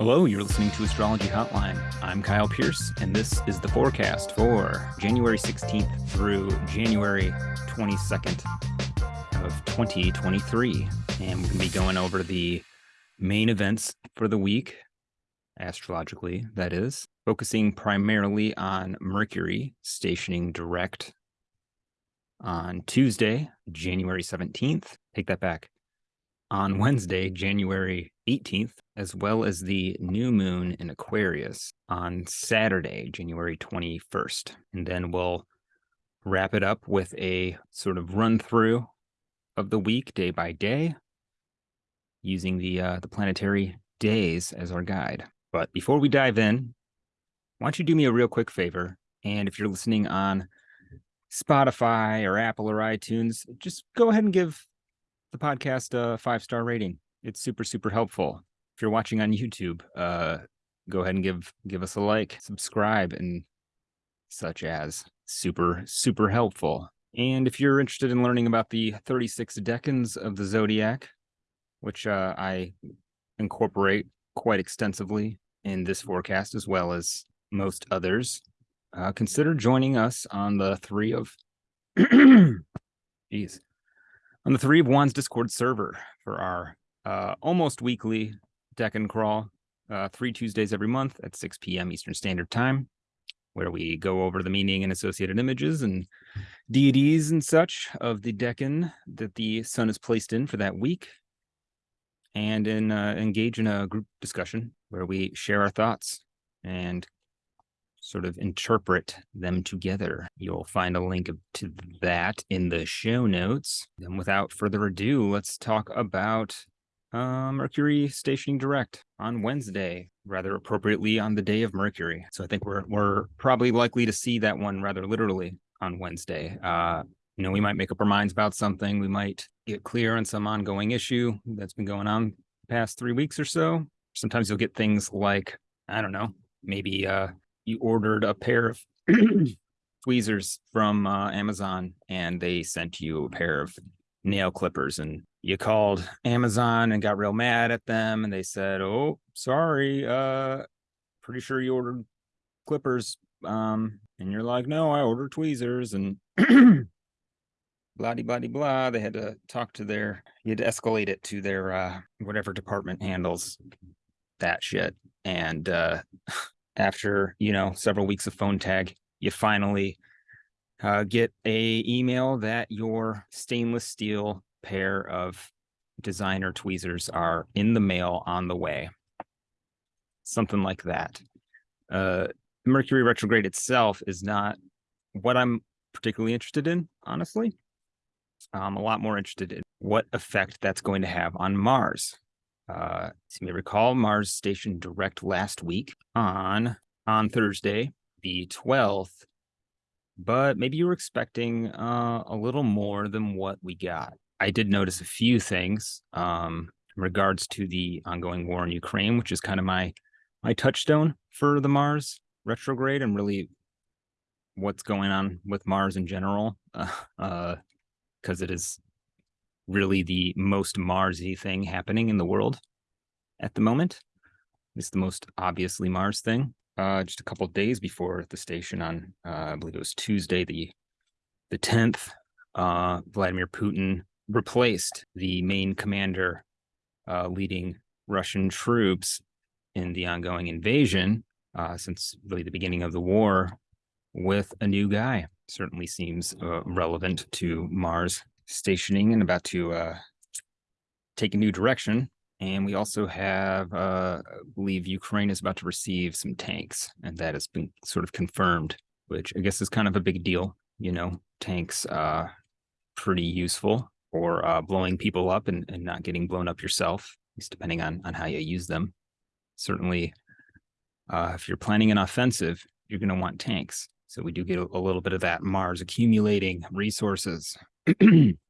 Hello, you're listening to Astrology Hotline. I'm Kyle Pierce, and this is the forecast for January 16th through January 22nd of 2023. And we're going to be going over the main events for the week, astrologically, that is, focusing primarily on Mercury stationing direct on Tuesday, January 17th. Take that back. On Wednesday, January 18th, as well as the new moon in Aquarius on Saturday, January 21st. And then we'll wrap it up with a sort of run through of the week day by day using the uh, the planetary days as our guide. But before we dive in, why don't you do me a real quick favor? And if you're listening on Spotify or Apple or iTunes, just go ahead and give the podcast a five star rating. It's super, super helpful. If you're watching on YouTube, uh, go ahead and give give us a like, subscribe, and such as super, super helpful. And if you're interested in learning about the 36 decans of the zodiac, which uh, I incorporate quite extensively in this forecast as well as most others, uh, consider joining us on the three of, geez, on the Three of Wands Discord server for our uh, almost weekly Decan Crawl, uh, three Tuesdays every month at 6 p.m. Eastern Standard Time, where we go over the meaning and associated images and deities and such of the Decan that the sun is placed in for that week, and in uh, engage in a group discussion where we share our thoughts and sort of interpret them together. You'll find a link to that in the show notes. And without further ado, let's talk about uh, Mercury stationing direct on Wednesday, rather appropriately on the day of Mercury. So I think we're we're probably likely to see that one rather literally on Wednesday. Uh, you know, we might make up our minds about something. We might get clear on some ongoing issue that's been going on past three weeks or so. Sometimes you'll get things like, I don't know, maybe uh, you ordered a pair of tweezers from uh, Amazon and they sent you a pair of nail clippers and you called Amazon and got real mad at them and they said, "Oh, sorry, uh pretty sure you ordered clippers." Um and you're like, "No, I ordered tweezers." And blah blah blah. They had to talk to their you had to escalate it to their uh whatever department handles that shit. And uh after, you know, several weeks of phone tag, you finally uh, get a email that your stainless steel pair of designer tweezers are in the mail on the way. Something like that. Uh, Mercury retrograde itself is not what I'm particularly interested in, honestly. I'm a lot more interested in what effect that's going to have on Mars. Uh, you may recall, Mars Station direct last week on on Thursday, the 12th, but maybe you were expecting uh, a little more than what we got. I did notice a few things um, in regards to the ongoing war in Ukraine, which is kind of my my touchstone for the Mars retrograde and really what's going on with Mars in general, because uh, uh, it is really the most Marsy thing happening in the world at the moment. It's the most obviously Mars thing. Uh, just a couple days before the station on, uh, I believe it was Tuesday, the the tenth. Uh, Vladimir Putin replaced the main commander uh, leading Russian troops in the ongoing invasion uh, since really the beginning of the war with a new guy. Certainly seems uh, relevant to Mars stationing and about to uh, take a new direction. And we also have, uh, I believe Ukraine is about to receive some tanks, and that has been sort of confirmed, which I guess is kind of a big deal. You know, tanks uh pretty useful for uh, blowing people up and, and not getting blown up yourself, at least depending on, on how you use them. Certainly, uh, if you're planning an offensive, you're going to want tanks. So we do get a, a little bit of that Mars accumulating resources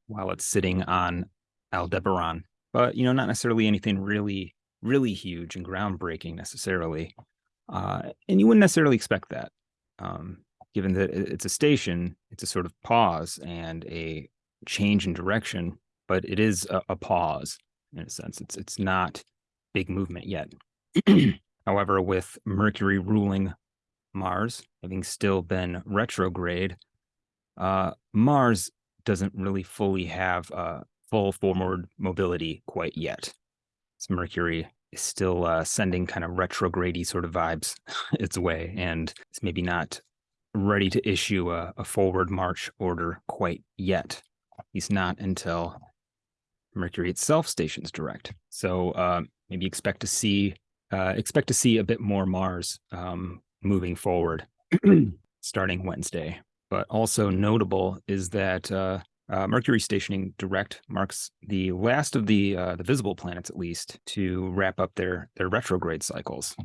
while it's sitting on Aldebaran. But, you know, not necessarily anything really, really huge and groundbreaking necessarily. Uh, and you wouldn't necessarily expect that. Um, given that it's a station, it's a sort of pause and a change in direction, but it is a, a pause in a sense. It's it's not big movement yet. However, with Mercury ruling Mars, having still been retrograde, uh, Mars doesn't really fully have uh, full forward mobility quite yet. So Mercury is still uh, sending kind of retrogrady sort of vibes its way, and it's maybe not ready to issue a, a forward march order quite yet. He's not until Mercury itself stations direct. So uh, maybe expect to see uh, expect to see a bit more Mars um, moving forward starting Wednesday. But also notable is that uh, uh, Mercury stationing direct marks the last of the uh, the visible planets, at least, to wrap up their their retrograde cycles.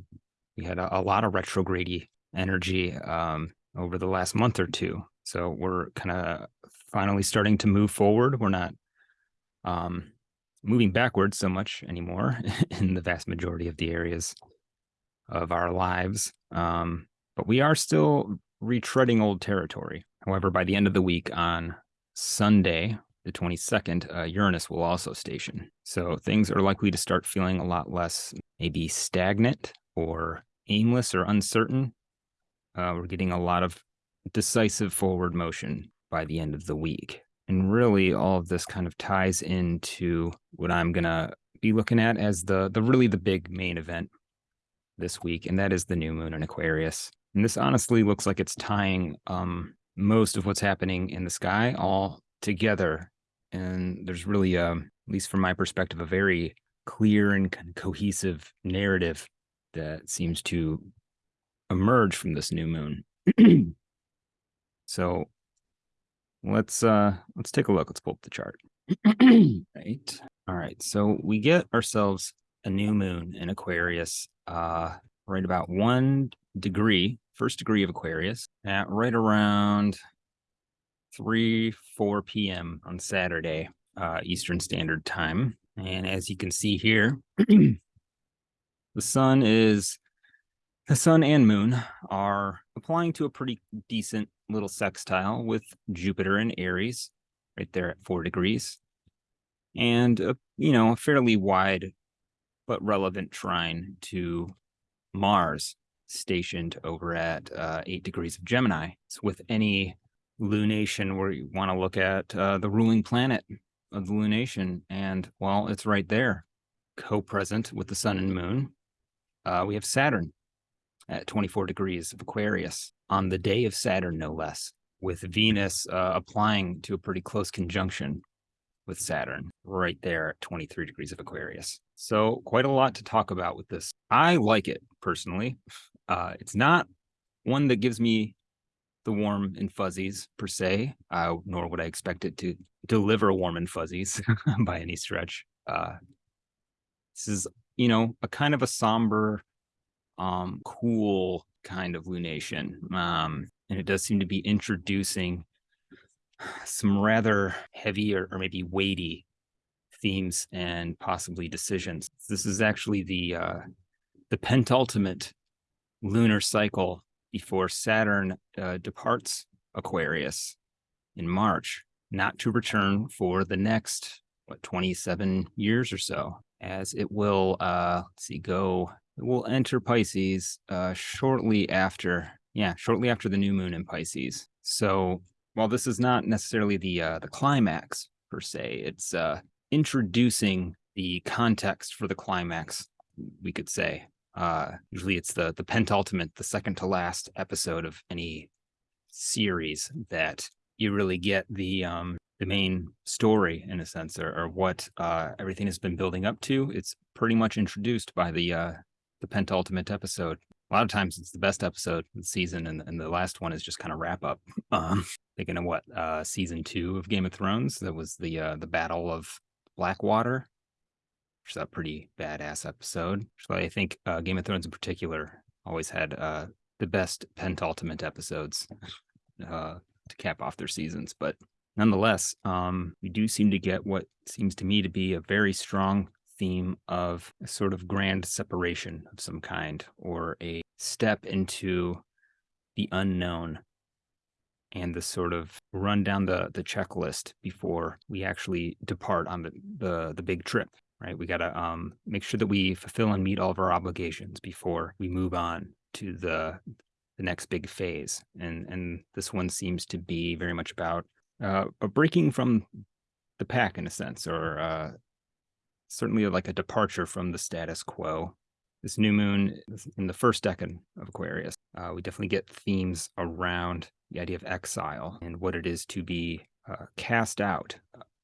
We had a, a lot of retrograde energy um, over the last month or two, so we're kind of finally starting to move forward. We're not um, moving backwards so much anymore in the vast majority of the areas of our lives. Um, but we are still retreading old territory. However, by the end of the week on Sunday, the 22nd, uh, Uranus will also station. So things are likely to start feeling a lot less maybe stagnant or aimless or uncertain. Uh, we're getting a lot of decisive forward motion by the end of the week. And really, all of this kind of ties into what I'm going to be looking at as the, the really the big main event this week, and that is the new moon in Aquarius. And this honestly looks like it's tying um, most of what's happening in the sky all together. And there's really, um, at least from my perspective, a very clear and cohesive narrative that seems to emerge from this new moon. so let's uh let's take a look. Let's pull up the chart. right. All right. So we get ourselves a new moon in Aquarius uh right about one degree first degree of Aquarius at right around 3, 4 p.m. on Saturday, uh, Eastern Standard Time. And as you can see here, the sun is, the sun and moon are applying to a pretty decent little sextile with Jupiter and Aries right there at four degrees. And, a, you know, a fairly wide but relevant trine to Mars stationed over at uh, eight degrees of Gemini. So with any lunation where you want to look at uh, the ruling planet of the lunation, and well, it's right there, co-present with the sun and moon. Uh, we have Saturn at 24 degrees of Aquarius on the day of Saturn, no less, with Venus uh, applying to a pretty close conjunction with Saturn right there at 23 degrees of Aquarius. So quite a lot to talk about with this. I like it personally. Uh, it's not one that gives me the warm and fuzzies per se, uh, nor would I expect it to deliver warm and fuzzies by any stretch. Uh, this is, you know, a kind of a somber, um, cool kind of lunation. Um, and it does seem to be introducing some rather heavy or, or maybe weighty themes and possibly decisions. This is actually the uh, the pentultimate lunar cycle before Saturn uh, departs Aquarius in March, not to return for the next what 27 years or so, as it will uh let's see go will enter Pisces uh shortly after yeah shortly after the new moon in Pisces. So while this is not necessarily the uh, the climax per se, it's uh introducing the context for the climax, we could say. Uh, usually it's the the pentultimate, the second to last episode of any series that you really get the um the main story in a sense, or, or what uh, everything has been building up to. It's pretty much introduced by the uh, the pentultimate episode. A lot of times it's the best episode of the season, and, and the last one is just kind of wrap up. Um, thinking of what uh, season two of Game of Thrones, that was the uh, the Battle of Blackwater, which is a pretty badass episode. So I think uh, Game of Thrones in particular always had uh, the best pentultimate episodes uh, to cap off their seasons. But nonetheless, um, we do seem to get what seems to me to be a very strong theme of a sort of grand separation of some kind or a step into the unknown and the sort of run down the the checklist before we actually depart on the the, the big trip right? We got to um, make sure that we fulfill and meet all of our obligations before we move on to the the next big phase. And and this one seems to be very much about uh, a breaking from the pack in a sense, or uh, certainly like a departure from the status quo. This new moon in the first decan of Aquarius, uh, we definitely get themes around the idea of exile and what it is to be uh, cast out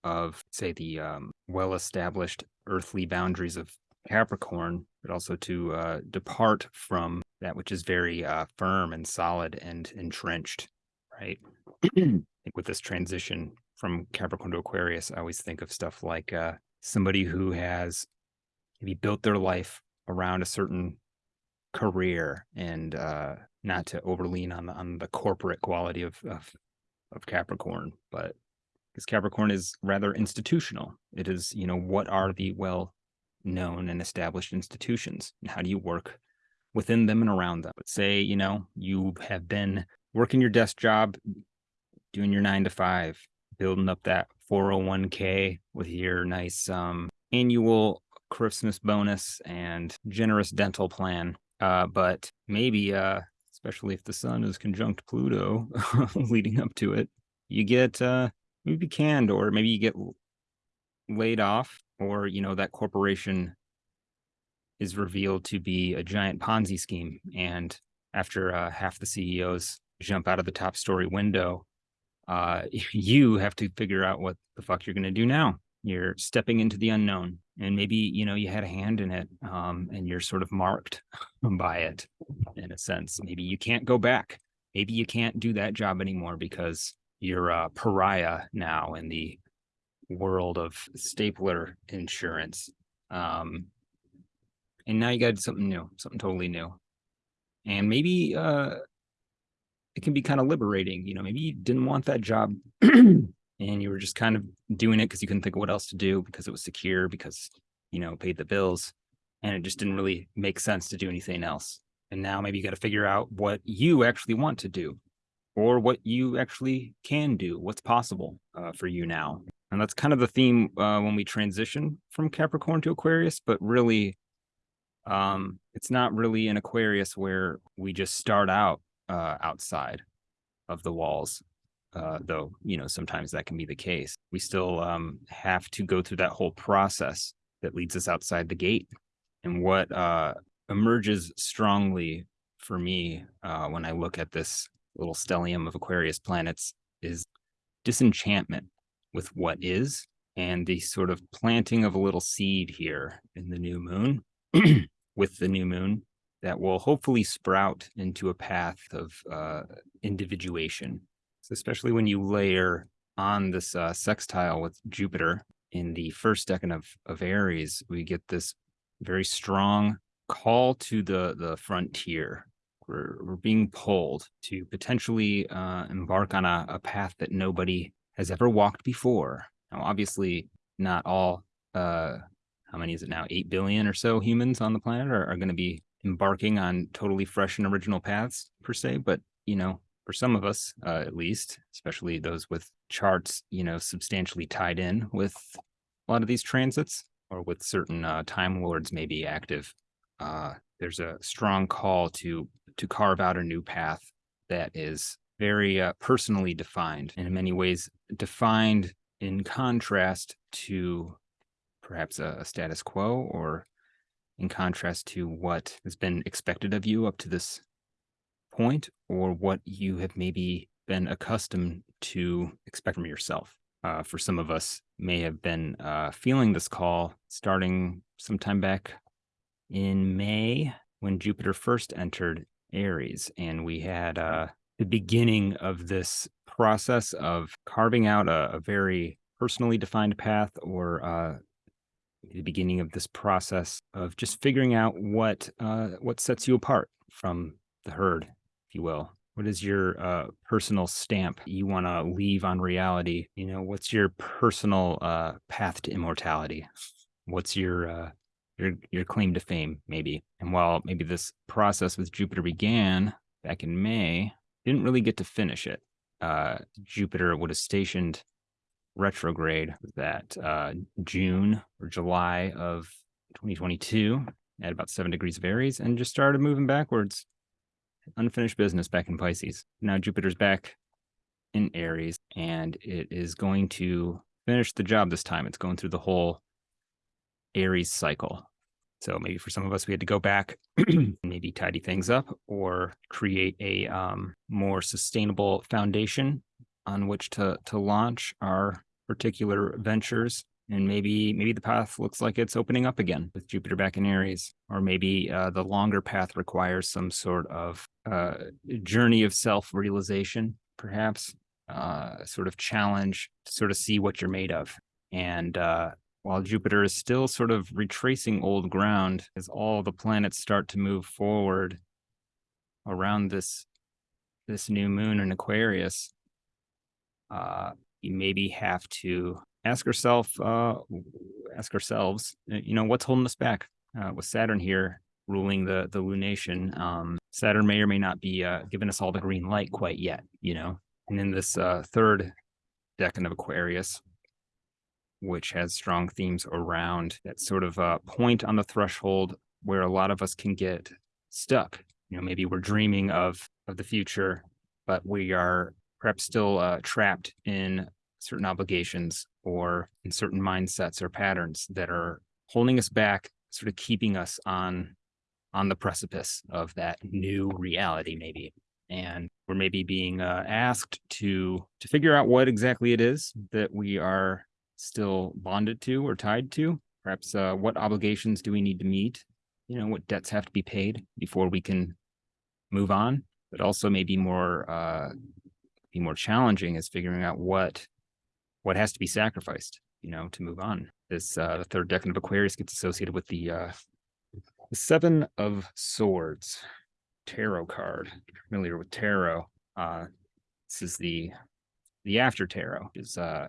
of, say, the um, well-established earthly boundaries of Capricorn, but also to uh, depart from that which is very uh, firm and solid and entrenched, right? I think with this transition from Capricorn to Aquarius, I always think of stuff like uh, somebody who has maybe built their life around a certain career and uh, not to overlean on the, on the corporate quality of, of, of Capricorn, but because Capricorn is rather institutional. It is, you know, what are the well known and established institutions? And how do you work within them and around them? But say, you know, you have been working your desk job, doing your nine to five, building up that 401k with your nice um, annual Christmas bonus and generous dental plan. Uh, but maybe, uh, especially if the sun is conjunct Pluto leading up to it, you get uh, maybe canned or maybe you get laid off or, you know, that corporation is revealed to be a giant Ponzi scheme. And after uh, half the CEOs jump out of the top story window, uh, you have to figure out what the fuck you're going to do now. You're stepping into the unknown, and maybe you know you had a hand in it, um, and you're sort of marked by it in a sense. Maybe you can't go back. Maybe you can't do that job anymore because you're a pariah now in the world of stapler insurance. Um, and now you got something new, something totally new. And maybe uh, it can be kind of liberating. You know, maybe you didn't want that job and you were just kind of doing it because you couldn't think of what else to do because it was secure, because, you know, paid the bills. And it just didn't really make sense to do anything else. And now maybe you got to figure out what you actually want to do or what you actually can do, what's possible uh, for you now. And that's kind of the theme uh, when we transition from Capricorn to Aquarius, but really, um, it's not really an Aquarius where we just start out uh, outside of the walls, uh, though, you know, sometimes that can be the case. We still um, have to go through that whole process that leads us outside the gate. And what uh, emerges strongly for me uh, when I look at this little stellium of Aquarius planets is disenchantment with what is and the sort of planting of a little seed here in the new moon with the new moon that will hopefully sprout into a path of uh, individuation. So especially when you layer on this uh, sextile with Jupiter in the first decan of, of Aries, we get this very strong call to the, the frontier. We're, we're being pulled to potentially uh, embark on a, a path that nobody has ever walked before. Now, obviously, not all, uh, how many is it now? 8 billion or so humans on the planet are, are going to be embarking on totally fresh and original paths per se, but you know, for some of us uh, at least, especially those with charts, you know, substantially tied in with a lot of these transits or with certain uh, time lords maybe active, uh, there's a strong call to to carve out a new path that is very uh, personally defined and in many ways defined in contrast to perhaps a, a status quo or in contrast to what has been expected of you up to this point or what you have maybe been accustomed to expect from yourself. Uh, for some of us may have been uh, feeling this call starting sometime back in May when Jupiter first entered Aries. And we had uh, the beginning of this process of carving out a, a very personally defined path or uh, the beginning of this process of just figuring out what uh, what sets you apart from the herd, if you will. What is your uh, personal stamp you want to leave on reality? You know, what's your personal uh, path to immortality? What's your uh, your your claim to fame, maybe? And while maybe this process with Jupiter began back in May, didn't really get to finish it. Uh, Jupiter would have stationed retrograde that uh, June or July of 2022 at about seven degrees of Aries and just started moving backwards. Unfinished business back in Pisces. Now Jupiter's back in Aries and it is going to finish the job this time. It's going through the whole Aries cycle. So maybe for some of us, we had to go back, maybe tidy things up or create a um, more sustainable foundation on which to to launch our particular ventures. And maybe maybe the path looks like it's opening up again with Jupiter back in Aries, or maybe uh, the longer path requires some sort of uh, journey of self realization, perhaps uh, sort of challenge to sort of see what you're made of. And uh, while Jupiter is still sort of retracing old ground as all the planets start to move forward around this this new moon in Aquarius, uh, you maybe have to ask yourself, uh, ask ourselves, uh, you know, what's holding us back? Uh, with Saturn here ruling the the lunation, um, Saturn may or may not be uh, giving us all the green light quite yet, you know. And in this uh, third decan of Aquarius, which has strong themes around that sort of uh, point on the threshold where a lot of us can get stuck. You know, maybe we're dreaming of of the future, but we are perhaps still uh, trapped in certain obligations or in certain mindsets or patterns that are holding us back, sort of keeping us on on the precipice of that new reality, maybe. And we're maybe being uh, asked to to figure out what exactly it is that we are still bonded to or tied to? Perhaps uh, what obligations do we need to meet? You know, what debts have to be paid before we can move on? But also maybe more uh, be more challenging is figuring out what what has to be sacrificed, you know, to move on. This uh, the third decan of Aquarius gets associated with the uh, the Seven of Swords tarot card. Familiar with tarot? Uh, this is the the after tarot. Is uh,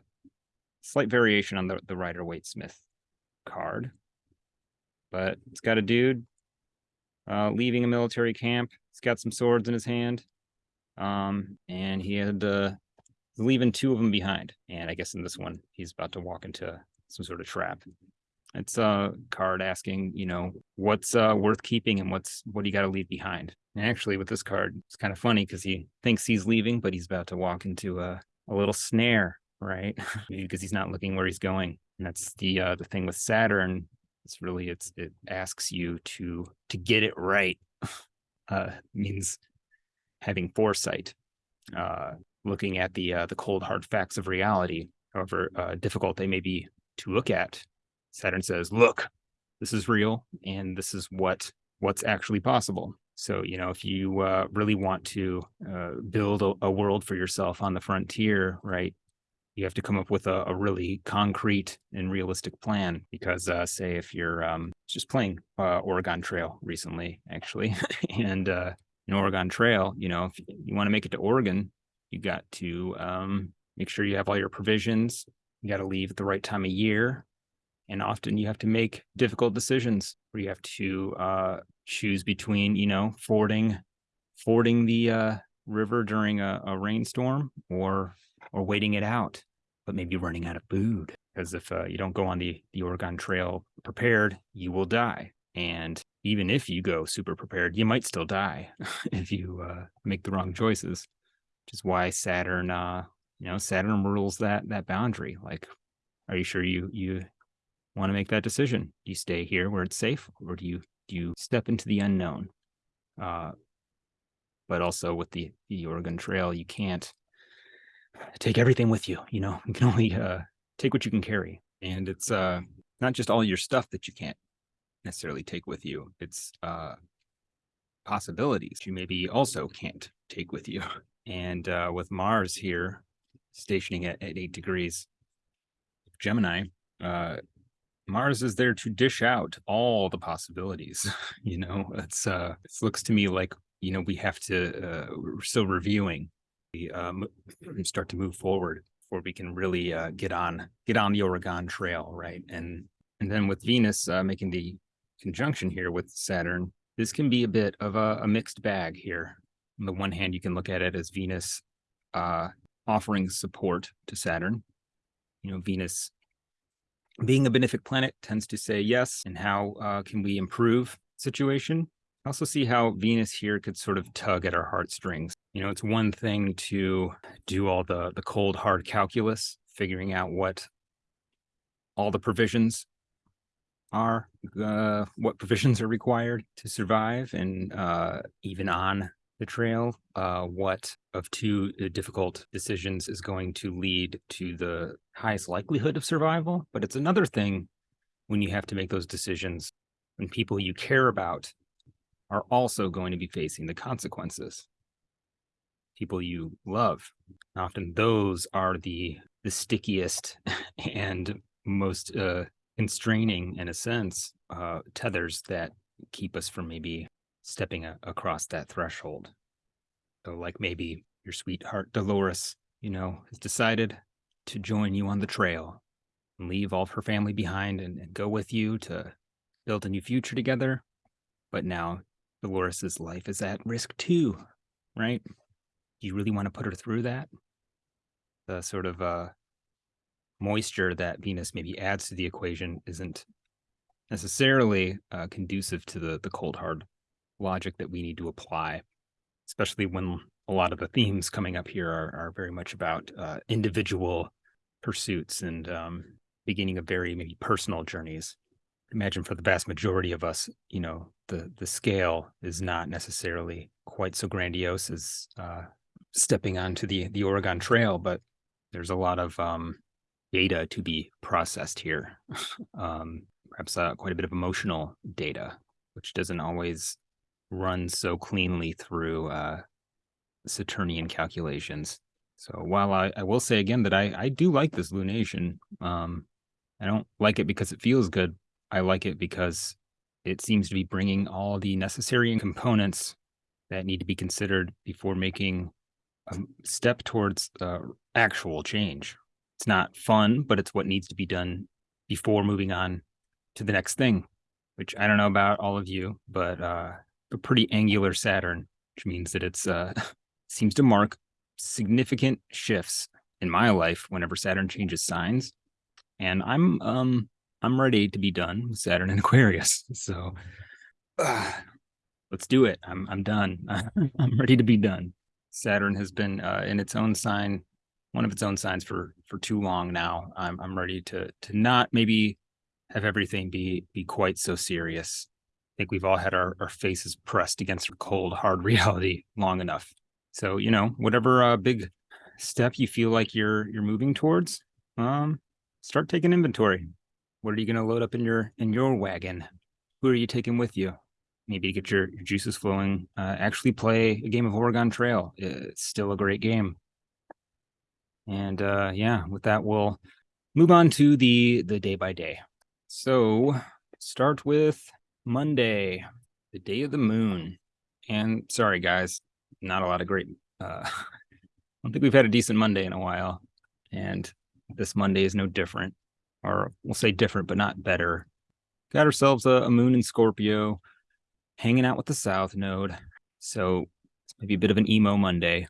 slight variation on the, the Rider Waite Smith card. But it's got a dude uh, leaving a military camp. He's got some swords in his hand. Um, and he had uh, leaving two of them behind. And I guess in this one, he's about to walk into some sort of trap. It's a card asking, you know, what's uh, worth keeping and what's what do you got to leave behind. And actually, with this card, it's kind of funny because he thinks he's leaving, but he's about to walk into a, a little snare right? because he's not looking where he's going. And that's the uh, the thing with Saturn. It's really it's it asks you to to get it right. Uh, means having foresight, uh, looking at the uh, the cold hard facts of reality, however uh, difficult they may be to look at. Saturn says, "Look, this is real, and this is what what's actually possible." So, you know, if you uh, really want to uh, build a, a, world for yourself on the frontier, right, you have to come up with a, a really concrete and realistic plan because uh, say if you're um, just playing oregon trail recently actually and an oregon trail you know if you want to make it to oregon you got to um, make sure you have all your provisions you got to leave at the right time of year and often you have to make difficult decisions where you have to uh, choose between you know fording fording the uh, river during a, a rainstorm or or waiting it out, but maybe running out of food. Because if uh, you don't go on the, the Oregon Trail prepared, you will die. And even if you go super prepared, you might still die if you uh, make the wrong choices. Which is why Saturn, uh, you know, Saturn rules that that boundary. Like, are you sure you you want to make that decision? Do you stay here where it's safe, or do you do you step into the unknown? Uh, but also with the the Oregon Trail, you can't take everything with you. You know, you can only uh, take what you can carry, and it's uh, not just all your stuff that you can't necessarily take with you. It's uh, possibilities you maybe also can't take with you. And uh, with Mars here stationing at, at eight degrees Gemini, uh, Mars is there to dish out all the possibilities. you know, it's uh, it looks to me like you know we have to uh, we're still reviewing um, start to move forward before we can really uh, get on get on the Oregon Trail, right? And and then with Venus uh, making the conjunction here with Saturn, this can be a bit of a, a, mixed bag here. On the one hand, you can look at it as Venus uh, offering support to Saturn, you know, Venus being a benefic planet tends to say yes, and how uh, can we improve situation? Also see how Venus here could sort of tug at our heartstrings. You know, it's one thing to do all the the cold hard calculus, figuring out what all the provisions are, uh, what provisions are required to survive, and uh, even on the trail, uh, what of two uh, difficult decisions is going to lead to the highest likelihood of survival. But it's another thing when you have to make those decisions when people you care about are also going to be facing the consequences. People you love. Often those are the the stickiest and most uh, constraining, in a sense, uh, tethers that keep us from maybe stepping a- across that threshold. So, like maybe your sweetheart Dolores, you know, has decided to join you on the trail and leave all of her family behind and, and go with you to build a new future together. But now Dolores's life is at risk too, right? Do you really want to put her through that? The sort of uh, moisture that Venus maybe adds to the equation isn't necessarily uh, conducive to the the cold hard logic that we need to apply, especially when a lot of the themes coming up here are, are very much about uh, individual pursuits and um, beginning of very maybe personal journeys. Imagine for the vast majority of us, you know, the the scale is not necessarily quite so grandiose as uh, stepping onto the the Oregon Trail, but there's a lot of um, data to be processed here. um, perhaps uh, quite a bit of emotional data, which doesn't always run so cleanly through uh, Saturnian calculations. So while I, I will say again that I, I do like this lunation, um, I don't like it because it feels good. I like it because it seems to be bringing all the necessary components that need to be considered before making a step towards uh, actual change. It's not fun, but it's what needs to be done before moving on to the next thing, which I don't know about all of you, but uh, a pretty angular Saturn, which means that it's uh, seems to mark significant shifts in my life whenever Saturn changes signs, and I'm um I'm ready to be done with Saturn and Aquarius. So uh, let's do it. I'm I'm done. I'm ready to be done. Saturn has been uh, in its own sign one of its own signs for for too long now. I'm I'm ready to to not maybe have everything be be quite so serious. I think we've all had our, our faces pressed against cold, hard reality long enough. So, you know, whatever uh, big step you feel like you're you're moving towards, um, start taking inventory. What are you gonna load up in your in your wagon? Who are you taking with you? Maybe get your, your juices flowing. Uh, actually play a game of Oregon Trail. It's still a great game. And uh, yeah, with that, we'll move on to the the day by day. So start with Monday, the day of the moon. And sorry, guys, not a lot of great. Uh, I don't think we've had a decent Monday in a while, and this Monday is no different, or we'll say different, but not better. Got ourselves a, a moon in Scorpio, hanging out with the South Node. So it's maybe a bit of an emo Monday.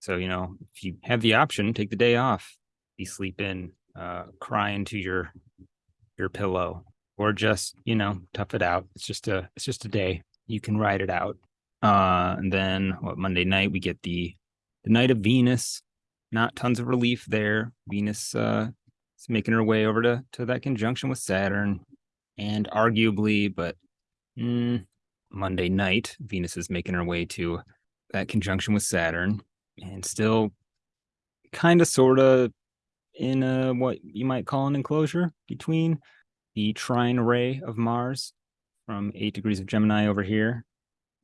So, you know, if you have the option, take the day off, be sleep in, uh, cry into your your pillow, or just, you know, tough it out. It's just a it's just a day. You can ride it out. Uh, and then what Monday night we get the the night of Venus. Not tons of relief there. Venus uh is making her way over to to that conjunction with Saturn. And arguably, but mm, Monday night, Venus is making her way to that conjunction with Saturn and still kind of sort of in a what you might call an enclosure between the trine ray of Mars from eight degrees of Gemini over here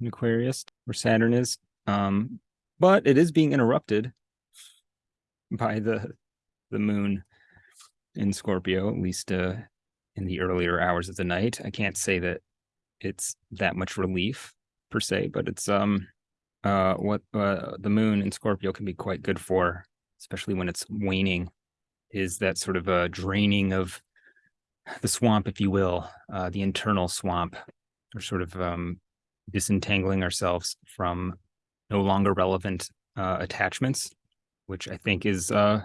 in Aquarius, where Saturn is. Um, but it is being interrupted by the the moon in Scorpio, at least uh, in the earlier hours of the night. I can't say that it's that much relief per se, but it's um uh, what uh, the moon in Scorpio can be quite good for, especially when it's waning, is that sort of a draining of the swamp, if you will, uh, the internal swamp, or sort of um, disentangling ourselves from no longer relevant uh, attachments, which I think is uh,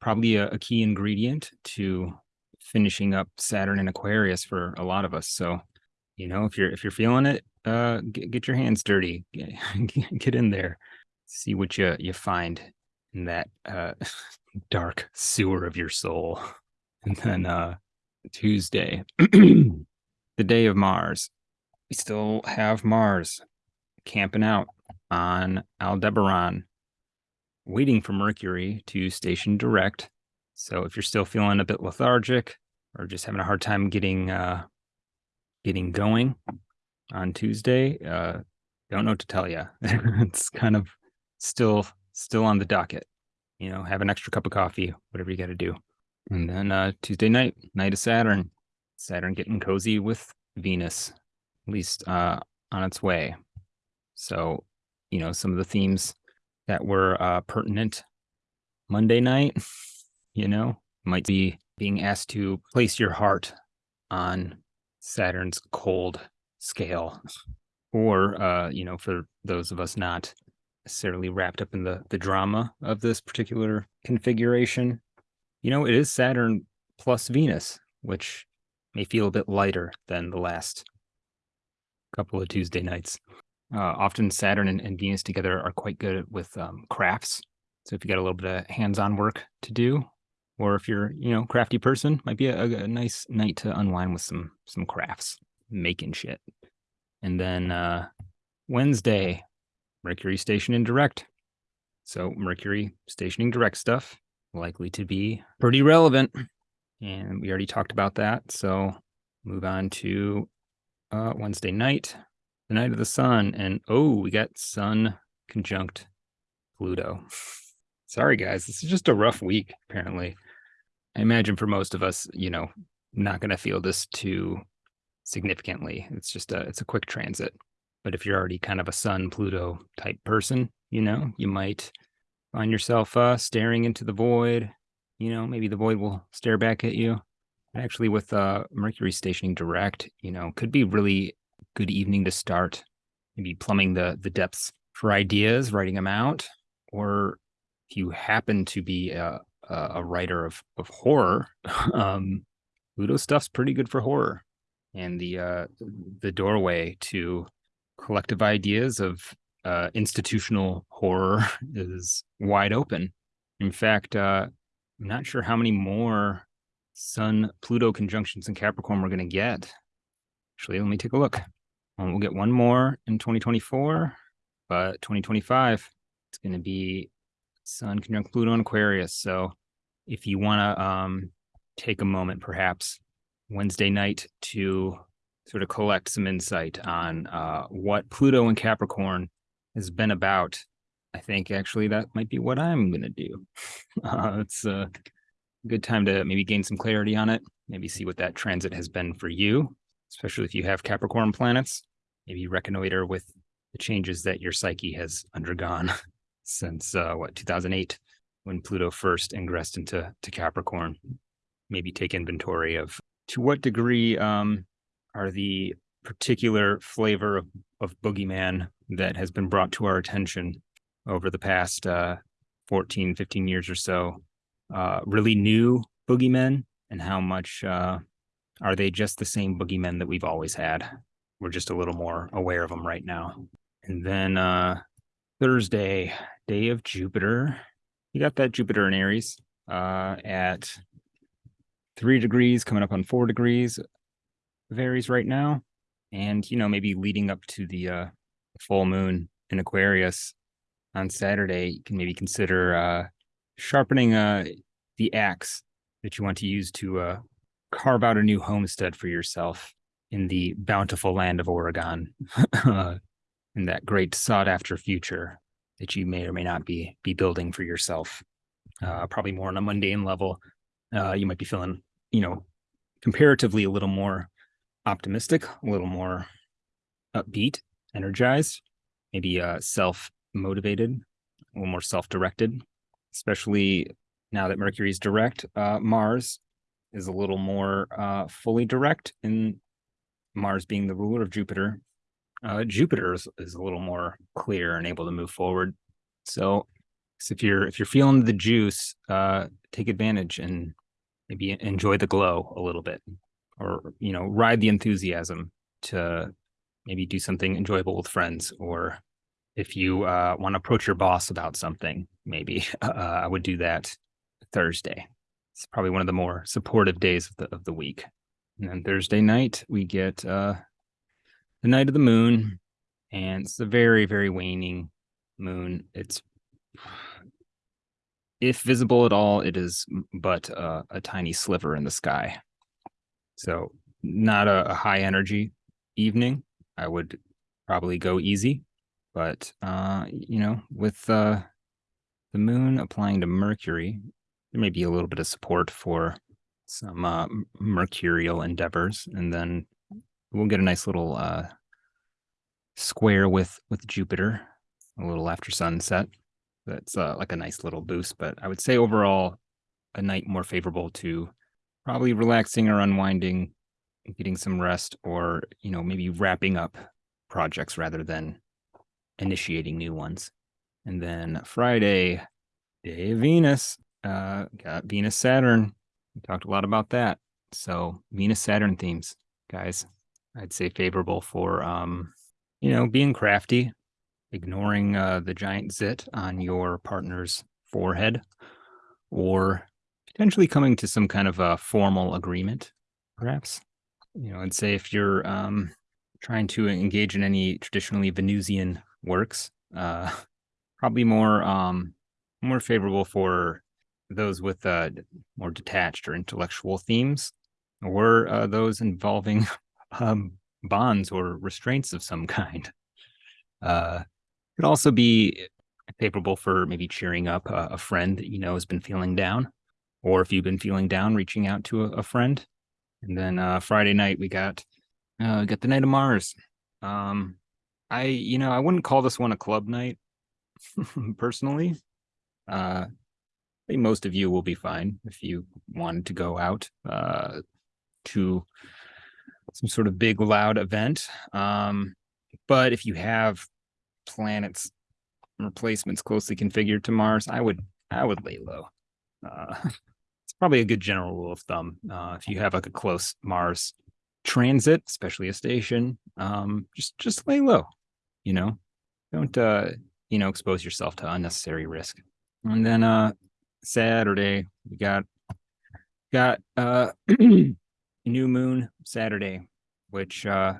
probably a, a key ingredient to finishing up Saturn in Aquarius for a lot of us. So, you know, if you're if you're feeling it, uh, get, get your hands dirty, get, get in there, see what you you find in that uh, dark sewer of your soul. And then uh, Tuesday, the day of Mars, we still have Mars camping out on Aldebaran, waiting for Mercury to station direct. So if you're still feeling a bit lethargic or just having a hard time getting uh, getting going on Tuesday, uh, don't know what to tell you. it's kind of still still on the docket. You know, have an extra cup of coffee, whatever you got to do. And then uh, Tuesday night, night of Saturn, Saturn getting cozy with Venus, at least uh, on its way. So, you know, some of the themes that were uh, pertinent Monday night, you know, might be being asked to place your heart on Saturn's cold scale, or uh, you know, for those of us not necessarily wrapped up in the the drama of this particular configuration, you know, it is Saturn plus Venus, which may feel a bit lighter than the last couple of Tuesday nights. Uh, often Saturn and, and, Venus together are quite good with um, crafts. So if you got a little bit of hands-on work to do, or if you're, you know, crafty person, might be a, a nice night to unwind with some some crafts, making shit. And then uh, Wednesday, Mercury stationing direct. So Mercury stationing direct stuff likely to be pretty relevant. And we already talked about that. So move on to uh, Wednesday night, the night of the sun. And oh, we got sun conjunct Pluto. Sorry, guys. This is just a rough week, apparently. I imagine for most of us, you know, not going to feel this too significantly. It's just a, it's a quick transit. But if you're already kind of a sun Pluto type person, you know, you might find yourself uh, staring into the void. You know, maybe the void will stare back at you. Actually, with uh, Mercury stationing direct, you know, could be really good evening to start. Maybe plumbing the the depths for ideas, writing them out, or if you happen to be a, a writer of of horror, um, Pluto stuff's pretty good for horror, and the uh, the doorway to collective ideas of uh, institutional horror is wide open. In fact, uh, I'm not sure how many more Sun Pluto conjunctions in Capricorn we're going to get. Actually, let me take a look. Um, we'll get one more in 2024, but 2025, it's going to be Sun conjunct Pluto in Aquarius. So if you want to um, take a moment, perhaps Wednesday night to sort of collect some insight on uh, what Pluto and Capricorn has been about, I think actually that might be what I'm going to do. Uh, it's a good time to maybe gain some clarity on it, maybe see what that transit has been for you, especially if you have Capricorn planets, maybe reconnoiter with the changes that your psyche has undergone since uh, what 2008 when Pluto first ingressed into to Capricorn. Maybe take inventory of to what degree um, are the particular flavor of, of boogeyman that has been brought to our attention over the past uh, 14, 15 years or so. Uh, really new boogeymen, and how much uh, are they just the same boogeymen that we've always had? We're just a little more aware of them right now. And then uh, Thursday, day of Jupiter. You got that Jupiter in Aries uh, at three degrees, coming up on four degrees. Varies right now and you know maybe leading up to the uh, full moon in Aquarius on Saturday, you can maybe consider uh, sharpening uh, the axe that you want to use to uh, carve out a new homestead for yourself in the bountiful land of Oregon, in that great sought-after future that you may or may not be be building for yourself. Uh, probably more on a mundane level, uh, you might be feeling, you know, comparatively a little more optimistic, a little more upbeat, energized, maybe uh, self motivated, a little more self directed, especially now that Mercury is direct. Uh, Mars is a little more uh, fully direct, in Mars being the ruler of Jupiter. Uh, Jupiter is, is a little more clear and able to move forward. So So if you're if you're feeling the juice, uh, take advantage and maybe enjoy the glow a little bit, or you know, ride the enthusiasm to maybe do something enjoyable with friends, or if you uh, want to approach your boss about something, maybe uh, I would do that Thursday. It's probably one of the more supportive days of the of the week. And then Thursday night we get uh, the night of the moon, and it's a very very waning moon. It's if visible at all, it is but uh, a tiny sliver in the sky. So not a, a high energy evening. I would probably go easy, but uh, you know, with uh, the moon applying to Mercury, there may be a little bit of support for some uh, mercurial endeavors, and then we'll get a nice little uh, square with with Jupiter a little after sunset. That's uh, like a nice little boost, but I would say overall a night more favorable to probably relaxing or unwinding, getting some rest, or you know maybe wrapping up projects rather than initiating new ones. And then Friday, day of Venus, uh, got Venus Saturn. We talked a lot about that. So Venus Saturn themes, guys, I'd say favorable for um, you know, being crafty, ignoring uh, the giant zit on your partner's forehead, or potentially coming to some kind of a formal agreement, perhaps. You know, I'd say if you're um, trying to engage in any traditionally Venusian works, uh, probably more um, more favorable for those with uh, more detached or intellectual themes, or uh, those involving um, bonds or restraints of some kind. Uh, could also be favorable for maybe cheering up a, a, friend that you know has been feeling down, or if you've been feeling down, reaching out to a, a friend. And then uh, Friday night we got uh, got the night of Mars. Um, I you know I wouldn't call this one a club night personally. Uh, I think most of you will be fine if you wanted to go out uh, to some sort of big loud event. Um, but if you have planets replacements closely configured to Mars, I would I would lay low. Uh, it's probably a good general rule of thumb. Uh, if you have like a close Mars transit, especially a station, um, just just lay low. You know, don't uh, you know expose yourself to unnecessary risk. And then uh, Saturday we got got uh, new moon Saturday, which uh,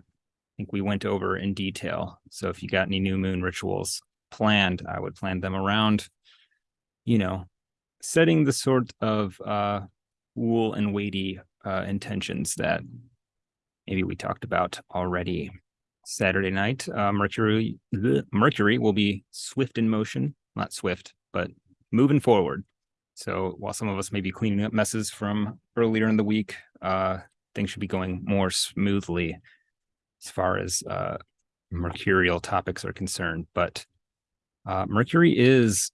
think we went over in detail. So if you got any new moon rituals planned, I would plan them around, you know, setting the sort of uh, cool and weighty uh, intentions that maybe we talked about already. Saturday night, uh, Mercury Mercury will be swift in motion, not swift, but moving forward. So while some of us may be cleaning up messes from earlier in the week, uh, things should be going more smoothly as far as uh, mercurial topics are concerned. But uh, Mercury is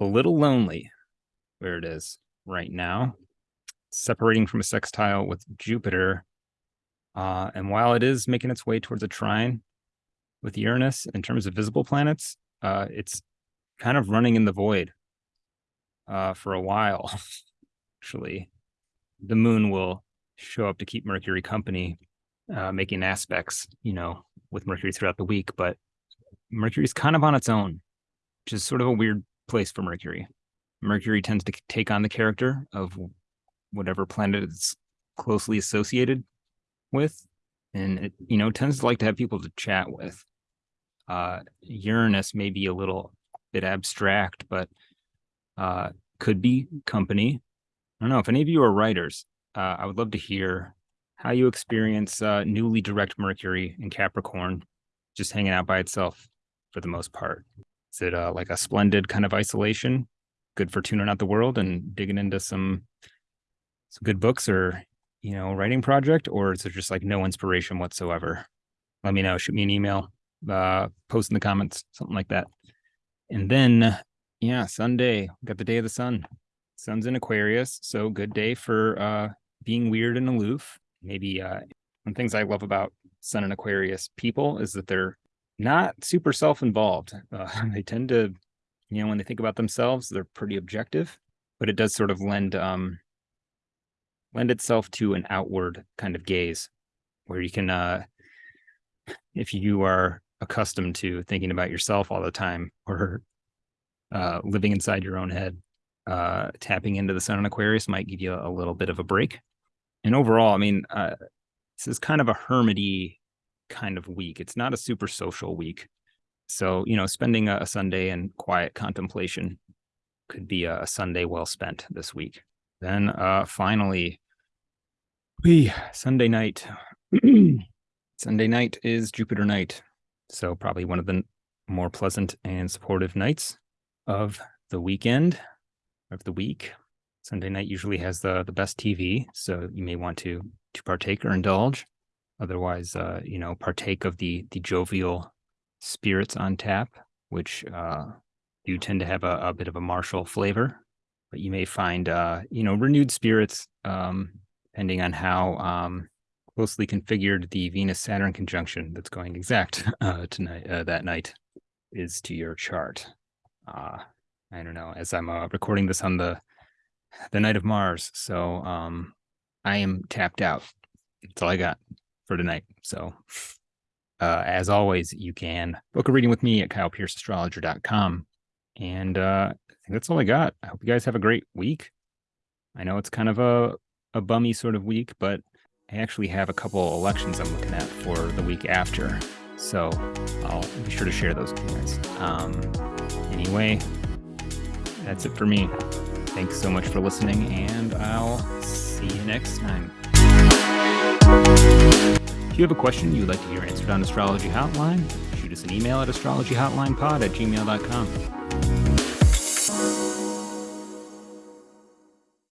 a little lonely where it is right now, separating from a sextile with Jupiter. Uh, and while it is making its way towards a trine with Uranus in terms of visible planets, uh, it's kind of running in the void uh, for a while. Actually, the moon will show up to keep Mercury company uh, making aspects, you know, with Mercury throughout the week. But Mercury's kind of on its own, which is sort of a weird place for Mercury. Mercury tends to take on the character of whatever planet it's closely associated with, and it, you know, tends to like to have people to chat with. Uh, Uranus may be a little bit abstract, but uh, could be company. I don't know if any of you are writers. Uh, I would love to hear how you experience uh, newly direct Mercury in Capricorn, just hanging out by itself for the most part. Is it uh, like a splendid kind of isolation, good for tuning out the world and digging into some some good books or you know writing project, or is it just like no inspiration whatsoever? Let me know. Shoot me an email, uh, post in the comments, something like that. And then, yeah, Sunday got the day of the sun. Sun's in Aquarius, so good day for uh, being weird and aloof maybe uh, one things I love about Sun and Aquarius people is that they're not super self-involved. Uh, they tend to you know, when they think about themselves, they're pretty objective, but it does sort of lend um lend itself to an outward kind of gaze where you can uh if you are accustomed to thinking about yourself all the time or uh living inside your own head, uh tapping into the sun and Aquarius might give you a little bit of a break. And overall, I mean, uh this is kind of a hermity kind of week. It's not a super social week. So, you know, spending a, Sunday in quiet contemplation could be a, Sunday well spent this week. Then uh finally, we Sunday night. Sunday night is Jupiter night. So probably one of the more pleasant and supportive nights of the weekend of the week. Sunday night usually has the the best TV, so you may want to to partake or indulge. Otherwise, uh, you know, partake of the the jovial spirits on tap, which uh, do tend to have a, a bit of a martial flavor. But you may find, uh, you know, renewed spirits, um, depending on how um, closely configured the Venus Saturn conjunction that's going exact uh, tonight uh, that night is to your chart. Uh, I don't know. As I'm uh, recording this on the the night of Mars, so um, I am tapped out. That's all I got for tonight. So, uh, as always, you can book a reading with me at kylepierceastrologer.com. And uh, I think that's all I got. I hope you guys have a great week. I know it's kind of a, a bummy sort of week, but I actually have a couple elections I'm looking at for the week after. So I'll be sure to share those with you guys. Um, anyway, that's it for me. Thanks so much for listening, and I'll see you next time. If you have a question you'd like to hear answered on Astrology Hotline, shoot us an email at astrologyhotlinepod at gmail.com.